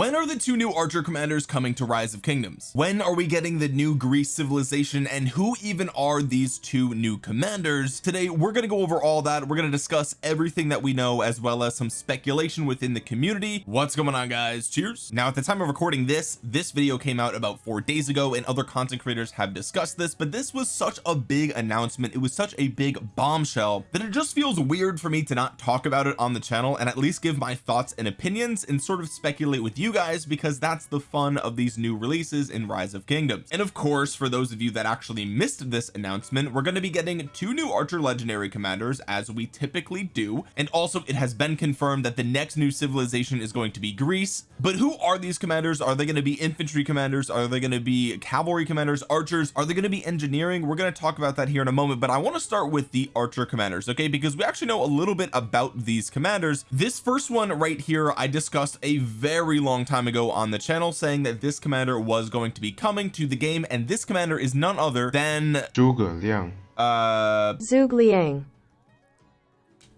when are the two new archer commanders coming to rise of kingdoms? When are we getting the new Greece civilization? And who even are these two new commanders? Today we're going to go over all that. We're going to discuss everything that we know as well as some speculation within the community. What's going on guys? Cheers. Now at the time of recording this this video came out about four days ago and other content creators have discussed this but this was such a big announcement. It was such a big bombshell that it just feels weird for me to not talk about it on the channel and at least give my thoughts and opinions and sort of speculate with you guys because that's the fun of these new releases in rise of kingdoms. And of course for those of you that actually missed this announcement we're going to be getting two new archer legendary commanders as we typically do. And also it has been confirmed that the next new civilization is going to be Greece. But who are these commanders? Are they going to be infantry commanders? Are they going to be cavalry commanders? Archers? Are they going to be engineering? We're going to talk about that here in a moment but I want to start with the archer commanders okay? Because we actually know a little bit about these commanders. This first one right here I discussed a very long time ago on the channel saying that this commander was going to be coming to the game and this commander is none other than Zhuge Liang. uh Zhuge Liang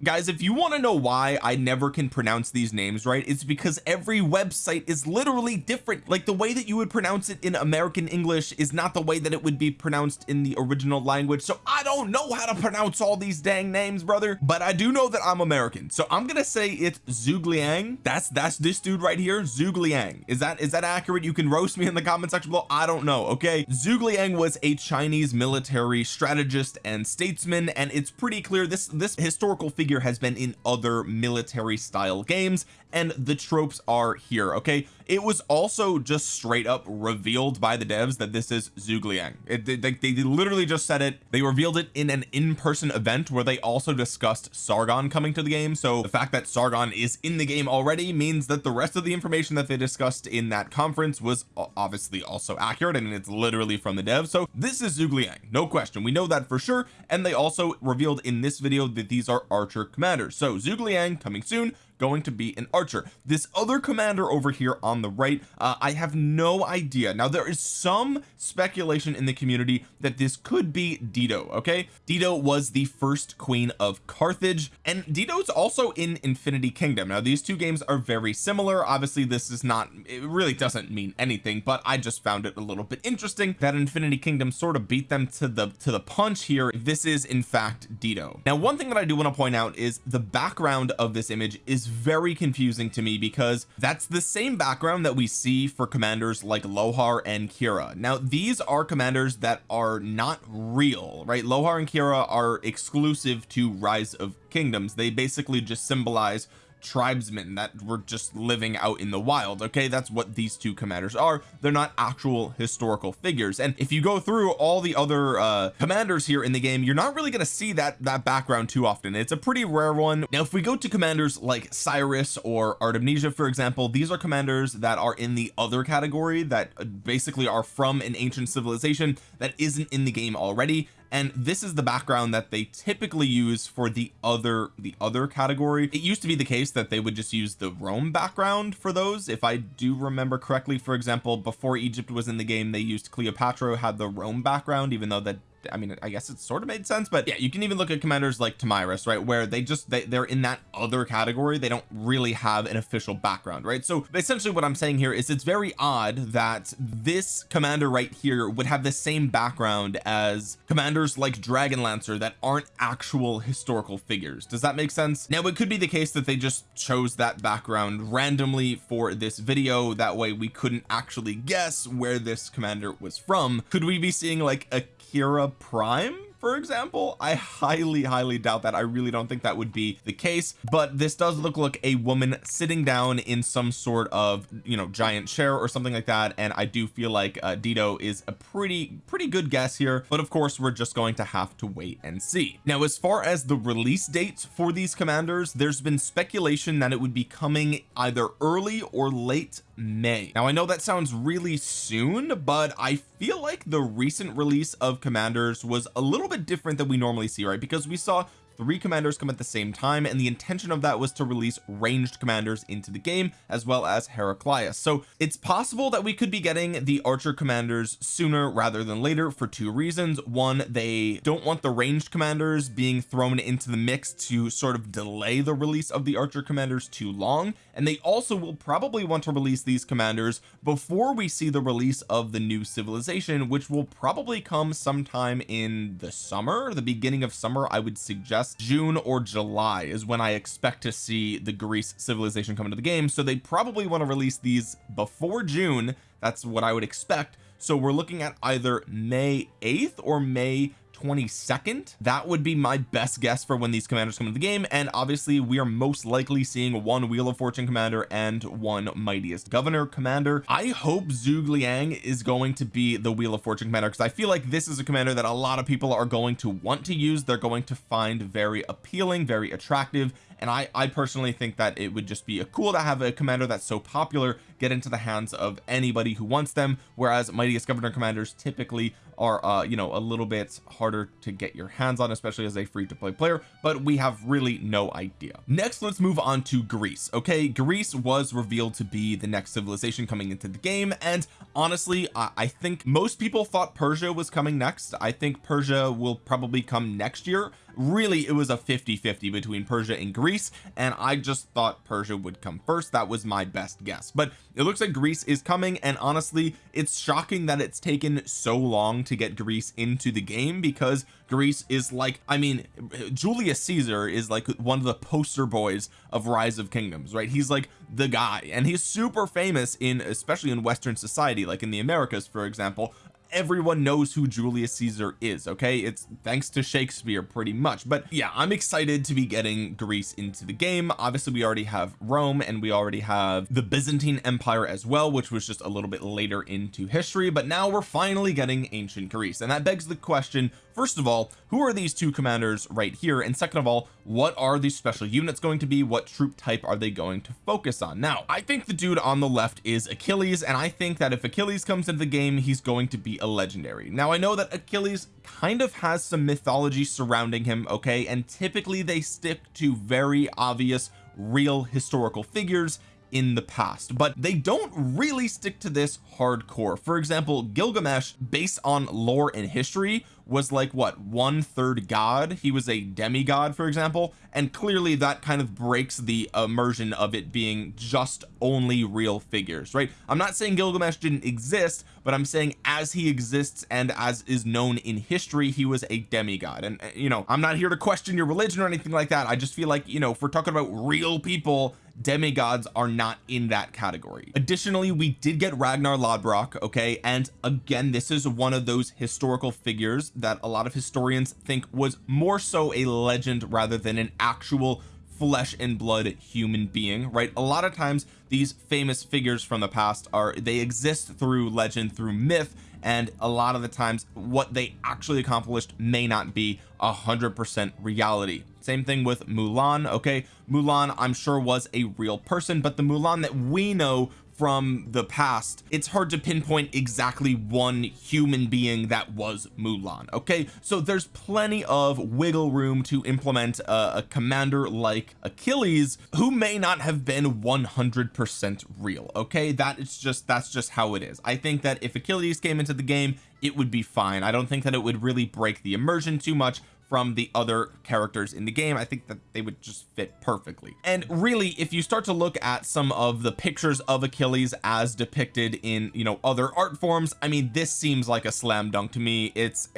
guys if you want to know why I never can pronounce these names right it's because every website is literally different. Like the way that you would pronounce it in American English is not the way that it would be pronounced in the original language. So I don't know how to pronounce all these dang names brother but I do know that I'm American. So I'm gonna say it's Zhugliang that's that's this dude right here Zhugliang is that is that accurate? You can roast me in the comment section below. I don't know okay? Zhugliang was a Chinese military strategist and statesman and it's pretty clear this this historical figure has been in other military style games and the tropes are here okay it was also just straight up revealed by the devs that this is Zhuge Liang it, they, they literally just said it. They revealed it in an in-person event where they also discussed Sargon coming to the game. So the fact that Sargon is in the game already means that the rest of the information that they discussed in that conference was obviously also accurate and it's literally from the devs. So this is Zhuge Liang no question. We know that for sure. And they also revealed in this video that these are archer commanders. So Zhuge Liang coming soon going to be an archer. This other commander over here on the right uh, I have no idea. Now there is some speculation in the community that this could be Dido okay? Dido was the first queen of Carthage and Dido's also in Infinity Kingdom. Now these two games are very similar. Obviously this is not it really doesn't mean anything but I just found it a little bit interesting that Infinity Kingdom sort of beat them to the to the punch here. This is in fact Dido. Now one thing that I do want to point out is the background of this image is very confusing to me because that's the same background that we see for commanders like Lohar and Kira. Now these are commanders that are not real right? Lohar and Kira are exclusive to rise of kingdoms. They basically just symbolize tribesmen that were just living out in the wild okay? That's what these two commanders are. They're not actual historical figures. And if you go through all the other uh commanders here in the game you're not really going to see that that background too often. It's a pretty rare one. Now if we go to commanders like Cyrus or Artemisia for example these are commanders that are in the other category that basically are from an ancient civilization that isn't in the game already and this is the background that they typically use for the other the other category. It used to be the case that they would just use the Rome background for those. If I do remember correctly for example before Egypt was in the game they used Cleopatra had the Rome background even though that I mean I guess it sort of made sense but yeah you can even look at commanders like Tomyris right where they just they, they're in that other category. They don't really have an official background right? So essentially what I'm saying here is it's very odd that this commander right here would have the same background as commanders like Dragonlancer that aren't actual historical figures. Does that make sense? Now it could be the case that they just chose that background randomly for this video. That way we couldn't actually guess where this commander was from. Could we be seeing like a Kira Prime for example I highly highly doubt that. I really don't think that would be the case but this does look like a woman sitting down in some sort of you know giant chair or something like that and I do feel like uh, Dido is a pretty pretty good guess here but of course we're just going to have to wait and see. Now as far as the release dates for these commanders there's been speculation that it would be coming either early or late May. Now I know that sounds really soon but I feel like the recent release of commanders was a little bit different than we normally see right? Because we saw three commanders come at the same time and the intention of that was to release ranged commanders into the game as well as Heraclius. So it's possible that we could be getting the archer commanders sooner rather than later for two reasons. One they don't want the ranged commanders being thrown into the mix to sort of delay the release of the archer commanders too long and they also will probably want to release these commanders before we see the release of the new civilization which will probably come sometime in the summer the beginning of summer I would suggest June or July is when I expect to see the Greece civilization come into the game. So they probably want to release these before June. That's what I would expect. So we're looking at either May 8th or May 22nd that would be my best guess for when these commanders come into the game and obviously we are most likely seeing one wheel of fortune commander and one mightiest governor commander. I hope Zhuge Liang is going to be the wheel of fortune commander because I feel like this is a commander that a lot of people are going to want to use. They're going to find very appealing very attractive and I I personally think that it would just be a cool to have a commander that's so popular get into the hands of anybody who wants them whereas mightiest governor commanders typically are uh you know a little bit harder to get your hands on especially as a free to play player but we have really no idea. Next let's move on to Greece okay? Greece was revealed to be the next civilization coming into the game and honestly I, I think most people thought Persia was coming next. I think Persia will probably come next year really it was a 50 50 between Persia and Greece and I just thought Persia would come first. That was my best guess. But it looks like Greece is coming and honestly it's shocking that it's taken so long to get Greece into the game because Greece is like I mean Julius Caesar is like one of the poster boys of rise of kingdoms right? He's like the guy and he's super famous in especially in Western society like in the Americas for example everyone knows who Julius Caesar is okay? It's thanks to Shakespeare pretty much. But yeah I'm excited to be getting Greece into the game. Obviously we already have Rome and we already have the Byzantine Empire as well which was just a little bit later into history. But now we're finally getting ancient Greece. And that begs the question first of all who are these two commanders right here? And second of all what are these special units going to be? What troop type are they going to focus on? Now I think the dude on the left is Achilles. And I think that if Achilles comes into the game he's going to be a legendary. Now I know that Achilles kind of has some mythology surrounding him okay? And typically they stick to very obvious real historical figures in the past but they don't really stick to this hardcore. For example Gilgamesh based on lore and history was like what one third god? He was a demigod for example and clearly that kind of breaks the immersion of it being just only real figures right? I'm not saying Gilgamesh didn't exist but I'm saying as he exists and as is known in history he was a demigod. And uh, you know I'm not here to question your religion or anything like that. I just feel like you know if we're talking about real people demigods are not in that category. Additionally we did get Ragnar Lodbrok okay? And again this is one of those historical figures that a lot of historians think was more so a legend rather than an actual flesh and blood human being right? A lot of times these famous figures from the past are they exist through legend through myth and a lot of the times what they actually accomplished may not be a hundred percent reality. Same thing with Mulan okay? Mulan I'm sure was a real person but the Mulan that we know from the past it's hard to pinpoint exactly one human being that was Mulan okay? So there's plenty of wiggle room to implement a, a commander like Achilles who may not have been 100 percent real okay? That is just that's just how it is. I think that if Achilles came into the game it would be fine. I don't think that it would really break the immersion too much from the other characters in the game I think that they would just fit perfectly. And really if you start to look at some of the pictures of Achilles as depicted in you know other art forms I mean this seems like a slam dunk to me. It's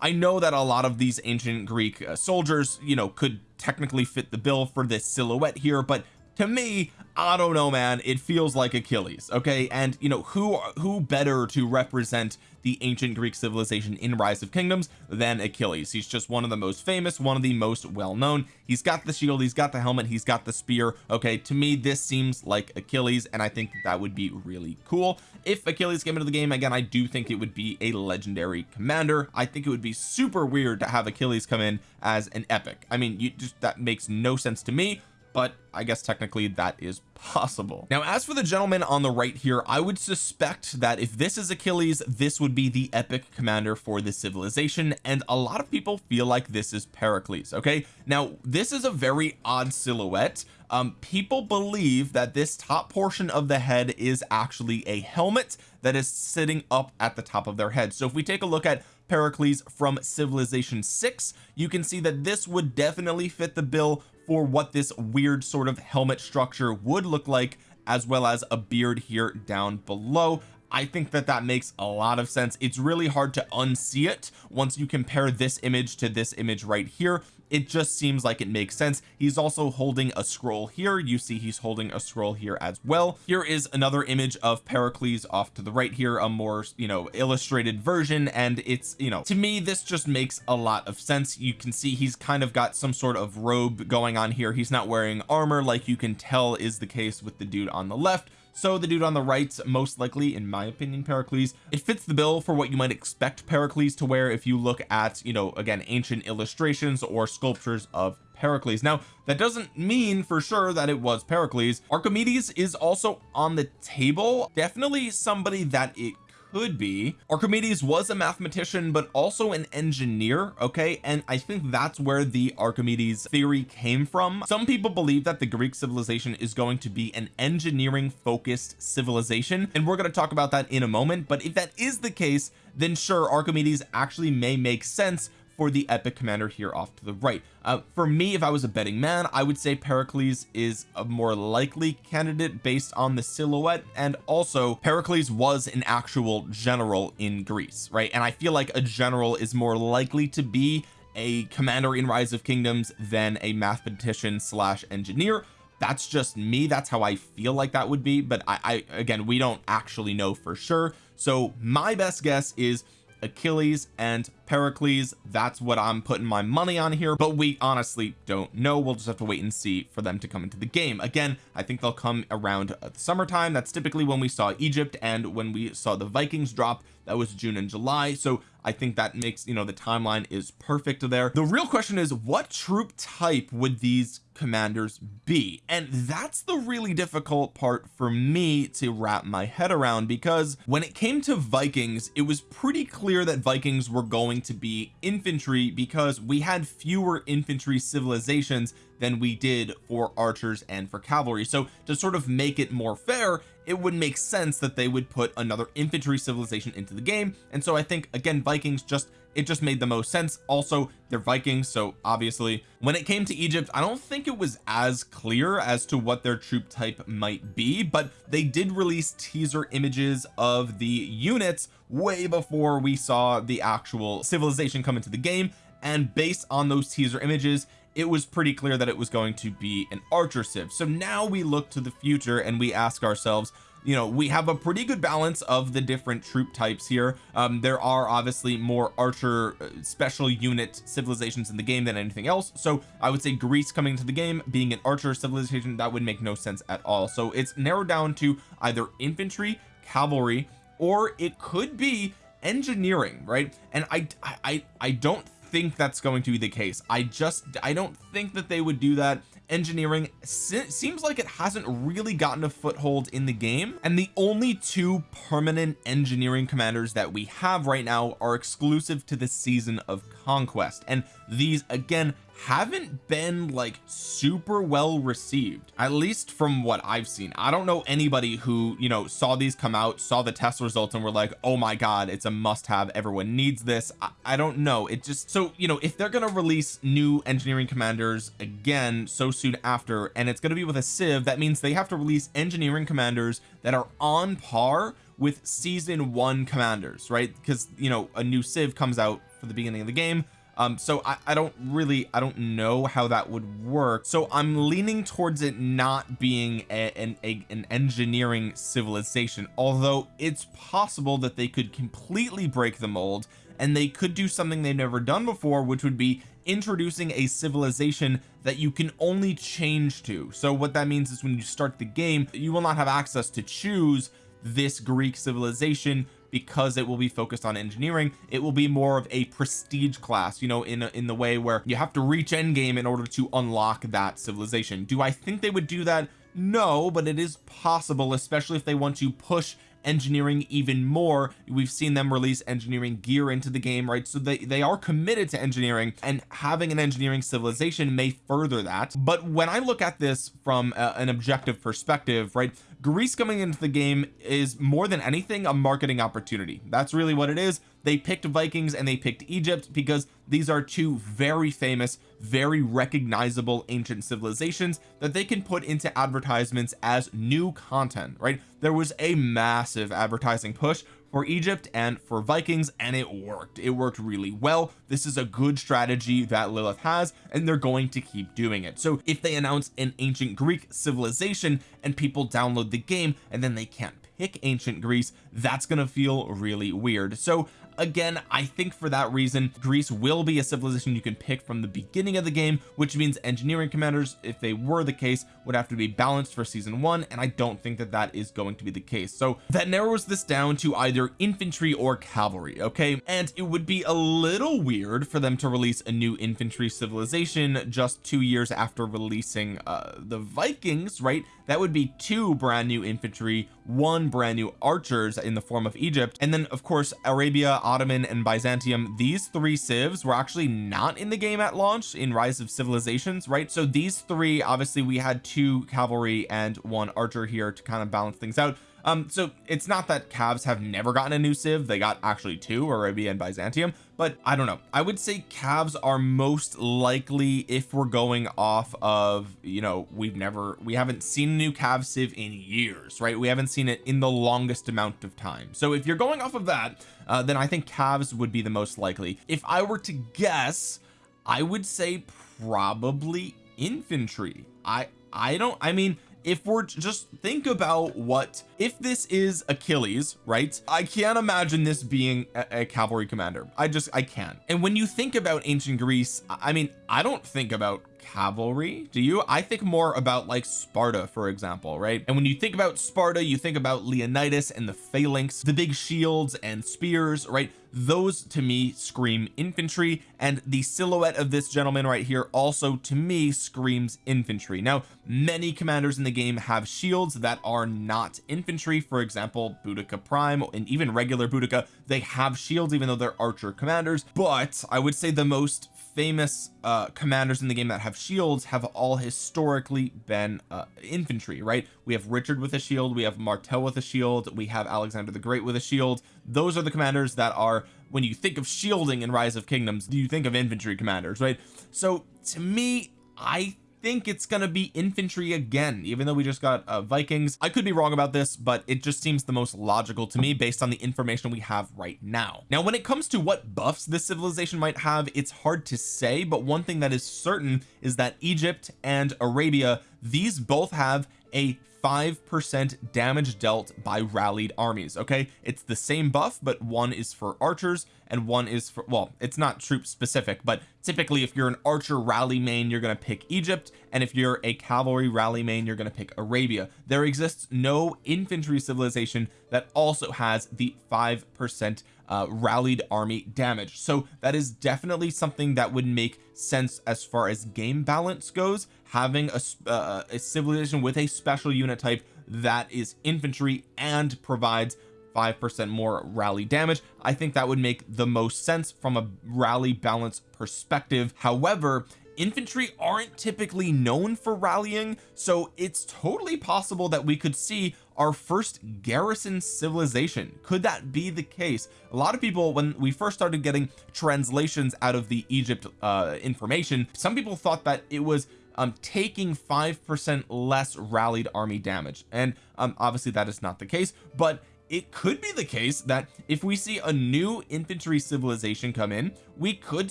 I know that a lot of these ancient Greek uh, soldiers you know could technically fit the bill for this silhouette here but to me I don't know man. It feels like Achilles okay? And you know who who better to represent the ancient Greek civilization in rise of kingdoms than Achilles. He's just one of the most famous one of the most well-known. He's got the shield he's got the helmet he's got the spear. Okay to me this seems like Achilles and I think that, would be really cool. If Achilles came into the game again I do think it would be a legendary commander. I think it would be super weird to have Achilles come in as an epic. I mean you just that makes no sense to me but I guess technically that is possible. Now as for the gentleman on the right here I would suspect that if this is Achilles this would be the epic commander for the civilization and a lot of people feel like this is Pericles okay? Now this is a very odd silhouette. Um people believe that this top portion of the head is actually a helmet that is sitting up at the top of their head. So if we take a look at Pericles from civilization 6 you can see that this would definitely fit the bill for what this weird sort of helmet structure would look like as well as a beard here down below. I think that that makes a lot of sense. It's really hard to unsee it once you compare this image to this image right here it just seems like it makes sense. He's also holding a scroll here. You see he's holding a scroll here as well. Here is another image of Pericles off to the right here a more you know illustrated version. And it's you know to me this just makes a lot of sense. You can see he's kind of got some sort of robe going on here. He's not wearing armor like you can tell is the case with the dude on the left so the dude on the right most likely in my opinion Pericles. It fits the bill for what you might expect Pericles to wear if you look at you know again ancient illustrations or sculptures of Pericles. Now that doesn't mean for sure that it was Pericles. Archimedes is also on the table. Definitely somebody that it could be. Archimedes was a mathematician but also an engineer okay? And I think that's where the Archimedes theory came from. Some people believe that the Greek civilization is going to be an engineering focused civilization and we're going to talk about that in a moment. But if that is the case then sure Archimedes actually may make sense for the epic commander here off to the right. Uh, for me if I was a betting man I would say Pericles is a more likely candidate based on the silhouette and also Pericles was an actual general in Greece right? And I feel like a general is more likely to be a commander in rise of kingdoms than a mathematician slash engineer. That's just me. That's how I feel like that would be but I, I again we don't actually know for sure. So my best guess is Achilles and Pericles. That's what I'm putting my money on here. But we honestly don't know. We'll just have to wait and see for them to come into the game. Again I think they'll come around summertime. That's typically when we saw Egypt and when we saw the Vikings drop. That was June and July. So I think that makes you know the timeline is perfect there. The real question is what troop type would these commanders be? And that's the really difficult part for me to wrap my head around because when it came to Vikings it was pretty clear that Vikings were going to be infantry because we had fewer infantry civilizations than we did for archers and for cavalry. So to sort of make it more fair it would make sense that they would put another infantry civilization into the game. And so I think again Vikings just it just made the most sense. Also they're Vikings so obviously when it came to Egypt I don't think it was as clear as to what their troop type might be but they did release teaser images of the units way before we saw the actual civilization come into the game and based on those teaser images it was pretty clear that it was going to be an archer civ. So now we look to the future and we ask ourselves you know we have a pretty good balance of the different troop types here. Um there are obviously more archer uh, special unit civilizations in the game than anything else. So I would say Greece coming to the game being an archer civilization that would make no sense at all. So it's narrowed down to either infantry cavalry or it could be engineering right? And I I I don't think that's going to be the case. I just I don't think that they would do that engineering seems like it hasn't really gotten a foothold in the game and the only two permanent engineering commanders that we have right now are exclusive to the season of conquest and these again haven't been like super well received at least from what I've seen. I don't know anybody who you know saw these come out saw the test results and were like oh my god it's a must have everyone needs this. I, I don't know. It just so you know if they're going to release new engineering commanders again so soon after and it's going to be with a civ that means they have to release engineering commanders that are on par with season one commanders right? Because you know a new civ comes out for the beginning of the game um so I, I don't really I don't know how that would work. So I'm leaning towards it not being a, an, a, an engineering civilization although it's possible that they could completely break the mold and they could do something they've never done before which would be introducing a civilization that you can only change to. So what that means is when you start the game you will not have access to choose this Greek civilization because it will be focused on engineering it will be more of a prestige class you know in in the way where you have to reach endgame in order to unlock that civilization. Do I think they would do that? No but it is possible especially if they want to push engineering even more. We've seen them release engineering gear into the game right? So they they are committed to engineering and having an engineering civilization may further that. But when I look at this from a, an objective perspective right Greece coming into the game is more than anything a marketing opportunity. That's really what it is. They picked Vikings and they picked Egypt because these are two very famous very recognizable ancient civilizations that they can put into advertisements as new content right? There was a massive advertising push for Egypt and for Vikings and it worked. It worked really well. This is a good strategy that Lilith has and they're going to keep doing it. So if they announce an ancient Greek civilization and people download the game and then they can't pick ancient Greece that's gonna feel really weird. So again I think for that reason Greece will be a civilization you can pick from the beginning of the game which means engineering commanders if they were the case would have to be balanced for season one and I don't think that that is going to be the case. So that narrows this down to either infantry or cavalry okay? And it would be a little weird for them to release a new infantry civilization just two years after releasing uh the Vikings right? That would be two brand new infantry one brand new archers in the form of Egypt. And then of course Arabia Ottoman and Byzantium. These three civs were actually not in the game at launch in rise of civilizations right? So these three obviously we had two cavalry and one archer here to kind of balance things out. Um so it's not that cavs have never gotten a new civ. They got actually two Arabia and Byzantium but I don't know. I would say cavs are most likely if we're going off of you know we've never we haven't seen a new cav civ in years right? We haven't seen it in the longest amount of time. So if you're going off of that uh, then I think cavs would be the most likely. If I were to guess I would say probably infantry. I I don't I mean if we're just think about what if this is Achilles right? I can't imagine this being a, a, cavalry commander. I just I can't. And when you think about ancient Greece I mean I don't think about cavalry? Do you? I think more about like Sparta for example right? And when you think about Sparta you think about Leonidas and the phalanx the big shields and spears right? Those to me scream infantry and the silhouette of this gentleman right here also to me screams infantry. Now many commanders in the game have shields that are not infantry. For example Boudica Prime and even regular Boudica they have shields even though they're archer commanders. But I would say the most famous uh commanders in the game that have shields have all historically been uh infantry right? We have Richard with a shield we have Martel with a shield we have Alexander the Great with a shield. Those are the commanders that are when you think of shielding in rise of kingdoms do you think of infantry commanders right? So to me I think it's gonna be infantry again even though we just got uh, Vikings. I could be wrong about this but it just seems the most logical to me based on the information we have right now. Now when it comes to what buffs this civilization might have it's hard to say but one thing that is certain is that Egypt and Arabia these both have a five percent damage dealt by rallied armies okay? It's the same buff but one is for archers and one is for well it's not troop specific but typically if you're an archer rally main you're going to pick Egypt and if you're a cavalry rally main you're going to pick Arabia. There exists no infantry civilization that also has the five percent uh, rallied army damage. So that is definitely something that would make sense as far as game balance goes having a, uh, a civilization with a special unit type that is infantry and provides five percent more rally damage. I think that would make the most sense from a rally balance perspective. However infantry aren't typically known for rallying so it's totally possible that we could see our first garrison civilization. Could that be the case? A lot of people when we first started getting translations out of the Egypt uh information some people thought that it was um taking five percent less rallied army damage. And um obviously that is not the case but it could be the case that if we see a new infantry civilization come in we could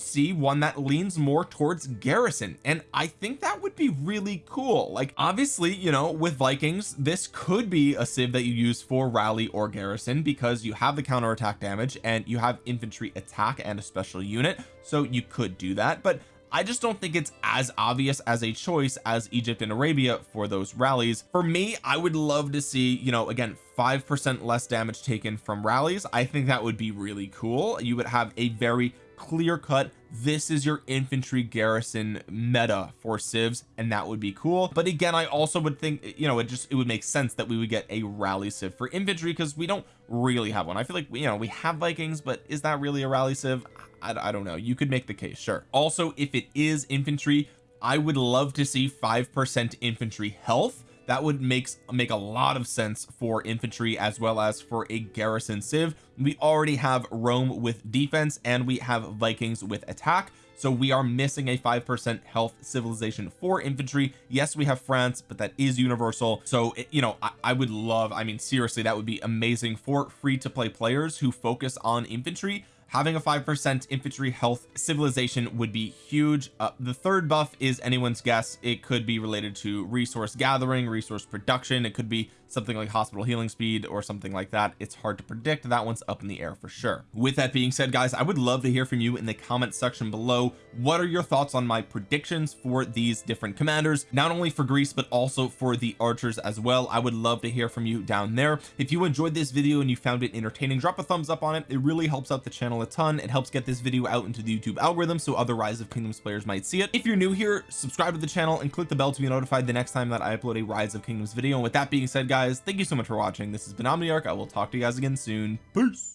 see one that leans more towards garrison. And I think that would be really cool. Like obviously you know with Vikings this could be a civ that you use for rally or garrison because you have the counter attack damage and you have infantry attack and a special unit. So you could do that. But I just don't think it's as obvious as a choice as Egypt and Arabia for those rallies. For me I would love to see you know again five percent less damage taken from rallies. I think that would be really cool. You would have a very clear cut this is your infantry garrison meta for civs and that would be cool. But again I also would think you know it just it would make sense that we would get a rally civ for infantry because we don't really have one. I feel like you know we have Vikings but is that really a rally civ? I, I don't know. You could make the case sure. Also if it is infantry I would love to see five percent infantry health that would makes make a lot of sense for infantry as well as for a garrison civ. We already have Rome with defense and we have Vikings with attack. So we are missing a five percent health civilization for infantry. Yes we have France but that is universal. So it, you know I, I would love I mean seriously that would be amazing for free to play players who focus on infantry having a five percent infantry health civilization would be huge. Uh, the third buff is anyone's guess. It could be related to resource gathering resource production. It could be something like hospital healing speed or something like that it's hard to predict. That one's up in the air for sure. With that being said guys I would love to hear from you in the comment section below. What are your thoughts on my predictions for these different commanders? Not only for Greece but also for the archers as well. I would love to hear from you down there. If you enjoyed this video and you found it entertaining drop a thumbs up on it. It really helps out the channel a ton. It helps get this video out into the YouTube algorithm so other rise of kingdoms players might see it. If you're new here subscribe to the channel and click the bell to be notified the next time that I upload a rise of kingdoms video. And with that being said guys thank you so much for watching. This has been Omniarch. I will talk to you guys again soon. Peace